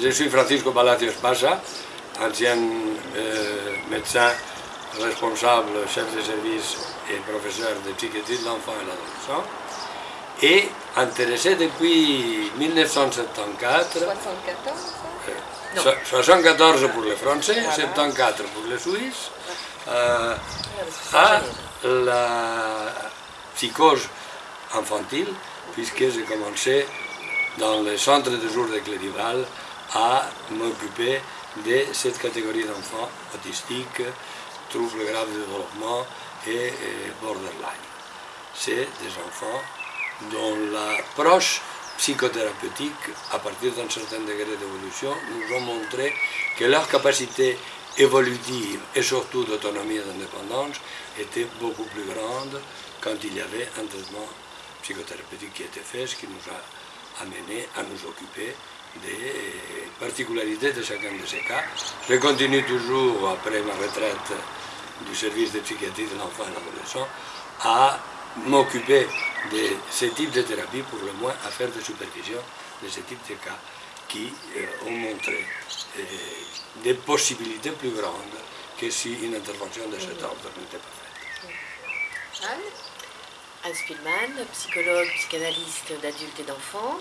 je suis Francisco Palacios Pasa, ancien euh, médecin responsable, chef de service et professeur de psychiatrie de l'enfant et l'adolescent, et intéressé depuis 1974. 74 74 pour les Français, 74 pour les Suisses, euh, à la psychose infantile, puisque j'ai commencé dans le centre de jour de Clérival à m'occuper de cette catégorie d'enfants autistiques, troubles graves de développement et, borderline. C'est des enfants dont l'approche psychothérapeutique, à partir d'un certain degré d'évolution, nous ont montré que leur capacité évolutive et surtout d'autonomie et d'indépendance était beaucoup plus grande quand il y avait un traitement psychothérapeutique qui était fait, ce qui nous a amené à nous occuper des particularités de chacun de ces cas. Je continue toujours, après ma retraite du service de psychiatrie de l'enfant et de l'adolescent, à m'occuper de ce type de thérapie, pour le moins à faire des supervisions de ce type de cas qui euh, ont montré euh, des possibilités plus grandes que si une intervention de cet ordre n'était pas faite. Anne Spielmann, psychologue, psychanalyste d'adultes et d'enfants.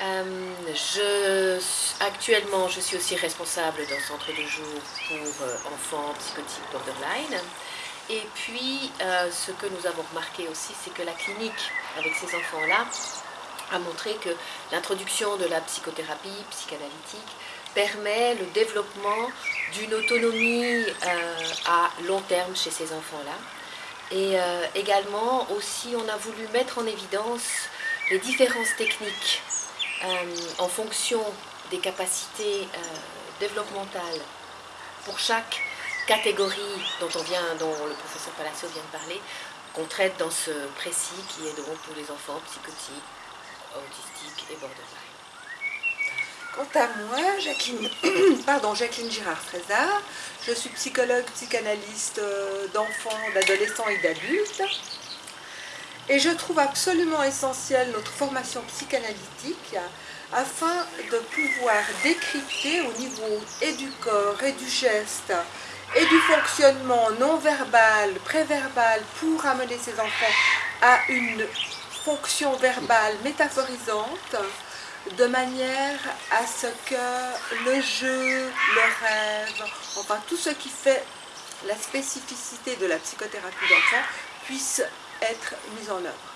Euh, actuellement, je suis aussi responsable d'un centre de jour pour enfants psychotiques borderline. Et puis, euh, ce que nous avons remarqué aussi, c'est que la clinique, avec ces enfants-là, a montré que l'introduction de la psychothérapie psychanalytique permet le développement d'une autonomie euh, à long terme chez ces enfants-là. Et euh, également, aussi, on a voulu mettre en évidence les différences techniques en fonction des capacités développementales pour chaque catégorie dont, on vient, dont le professeur Palacio vient de parler, qu'on traite dans ce précis qui est donc pour les enfants psychotiques, autistiques et borderline. Quant à moi, Jacqueline, pardon, Jacqueline Girard-Frézard, je suis psychologue, psychanalyste euh, d'enfants, d'adolescents et d'adultes. Et je trouve absolument essentielle notre formation psychanalytique afin de pouvoir décrypter au niveau et du corps et du geste et du fonctionnement non verbal, préverbal pour amener ces enfants à une fonction verbale métaphorisante de manière à ce que le jeu, le rêve, enfin tout ce qui fait la spécificité de la psychothérapie d'enfant puisse être mis en œuvre.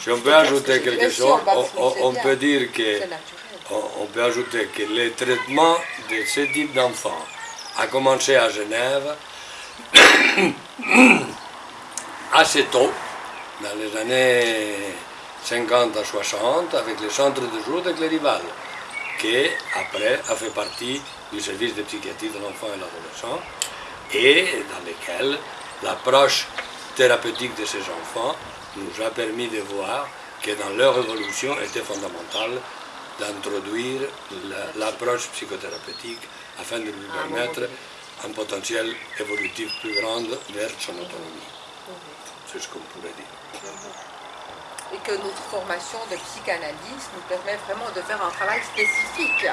Si on peut ajouter quelque chose, on peut dire que on, peut ajouter que le traitement de ce type d'enfants a commencé à Genève assez tôt, dans les années 50 à 60, avec le centre de jour de Clérival, qui après a fait partie du service de psychiatrie de l'enfant et de l'adolescent, et dans lequel l'approche thérapeutique de ces enfants nous a permis de voir que dans leur évolution était fondamentale d'introduire l'approche psychothérapeutique afin de lui ah, permettre un potentiel évolutif plus grand vers son autonomie. C'est ce qu'on pourrait dire. Et que notre formation de psychanalyste nous permet vraiment de faire un travail spécifique.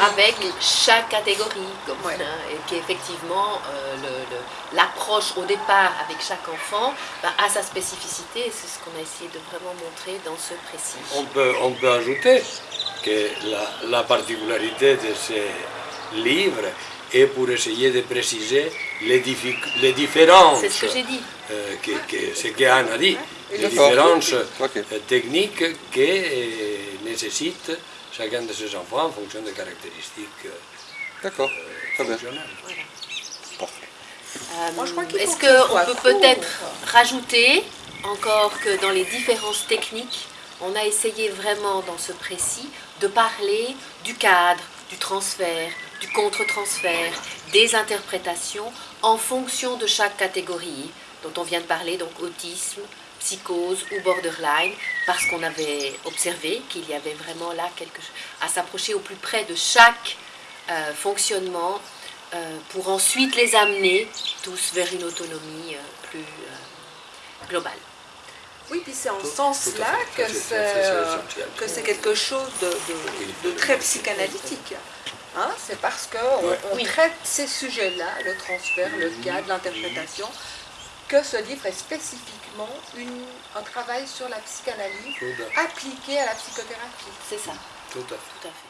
Avec chaque catégorie, et qu'effectivement euh, l'approche au départ avec chaque enfant bah, a sa spécificité, et c'est ce qu'on a essayé de vraiment montrer dans ce précis. On peut, on peut ajouter que la, particularité de ces livres est pour essayer de préciser les, les différences. C'est ce que j'ai dit. Euh, que, ce qu'Anne a dit, les différences euh, techniques que euh, nécessitent chacun de ces enfants en fonction des caractéristiques D'accord, très bien. Est-ce qu'on peut peut-être rajouter encore que dans les différences techniques, on a essayé vraiment dans ce précis de parler du cadre, du transfert, du contre-transfert, des interprétations en fonction de chaque catégorie dont on vient de parler, donc autisme, psychose ou borderline, parce qu'on avait observé qu'il y avait vraiment là quelque chose à s'approcher au plus près de chaque euh, fonctionnement euh, pour ensuite les amener tous vers une autonomie euh, plus globale. Oui, puis c'est en ce sens-là que c'est- euh, que quelque chose de, de- de très psychanalytique. Hein, c'est parce qu'on Ouais. on Oui. traite ces sujets-là, le transfert, le cadre, l'interprétation, que ce livre est spécifiquement une- un travail sur la psychanalyse appliqué à la psychothérapie. C'est ça, tout à fait. tout à fait.